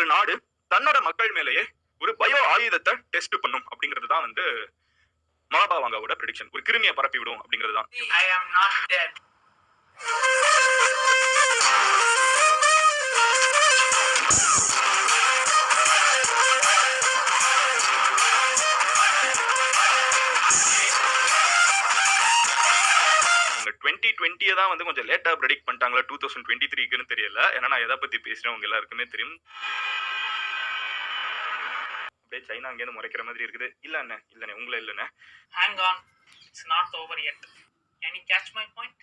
ஒரு நாடு தன்னோட மக்கள் மேலேயே ஒரு பயோ ஆயுதத்தை டெஸ்ட் பண்ணும் அப்படிங்கிறது தான் வந்து மகாபாவாங்காவோட ப்ரெடிக்ஷன் ஒரு கிருமியை பரப்பி விடும் அப்படிங்கிறது தான் டுவெண்ட்டி டுவெண்ட்டியை தான் வந்து கொஞ்சம் லேட்டாக ப்ரெடிக்ட் பண்ணிட்டாங்களா டூ தௌசண்ட் டுவெண்ட்டி த்ரீக்குன்னு தெரியல. ஏன்னா நான் எதை பற்றி பேசுகிறேன் உங்க எல்லாருக்குமே தெரியும். அப்படியே சைனா அங்கேருந்து முறைக்கிற மாதிரி இருக்குது. இல்லை அண்ணே இல்லைண்ணே உங்களை இல்லைண்ணே. Hang on it's not over yet can you catch my point